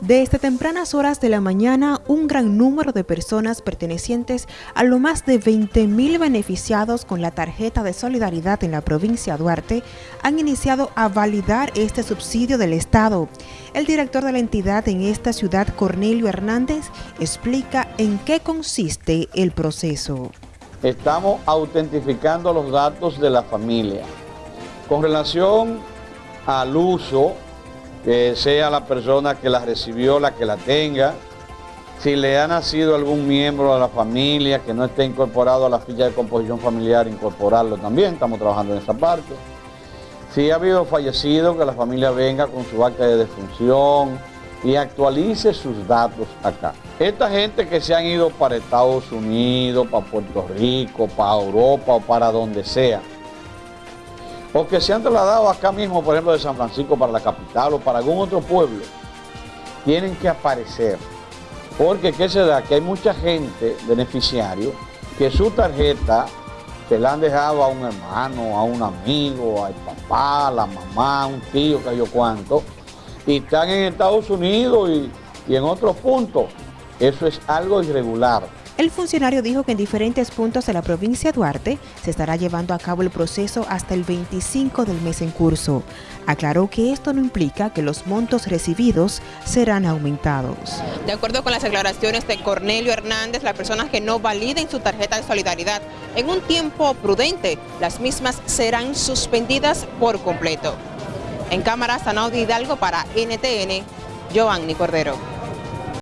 Desde tempranas horas de la mañana, un gran número de personas pertenecientes a lo más de 20.000 beneficiados con la tarjeta de solidaridad en la provincia de Duarte han iniciado a validar este subsidio del Estado. El director de la entidad en esta ciudad, Cornelio Hernández, explica en qué consiste el proceso. Estamos autentificando los datos de la familia. Con relación al uso que sea la persona que la recibió la que la tenga. Si le ha nacido algún miembro de la familia que no esté incorporado a la ficha de composición familiar, incorporarlo también, estamos trabajando en esa parte. Si ha habido fallecido, que la familia venga con su acta de defunción y actualice sus datos acá. Esta gente que se han ido para Estados Unidos, para Puerto Rico, para Europa o para donde sea, o que se han trasladado acá mismo, por ejemplo, de San Francisco para la capital o para algún otro pueblo, tienen que aparecer. Porque ¿qué se da? Que hay mucha gente, beneficiario, que su tarjeta se la han dejado a un hermano, a un amigo, al papá, a la mamá, a un tío, que yo cuánto, y están en Estados Unidos y, y en otros puntos. Eso es algo irregular. El funcionario dijo que en diferentes puntos de la provincia de Duarte se estará llevando a cabo el proceso hasta el 25 del mes en curso. Aclaró que esto no implica que los montos recibidos serán aumentados. De acuerdo con las declaraciones de Cornelio Hernández, las personas que no validen su tarjeta de solidaridad en un tiempo prudente, las mismas serán suspendidas por completo. En cámara, Sanaudi Hidalgo para NTN, Giovanni Cordero.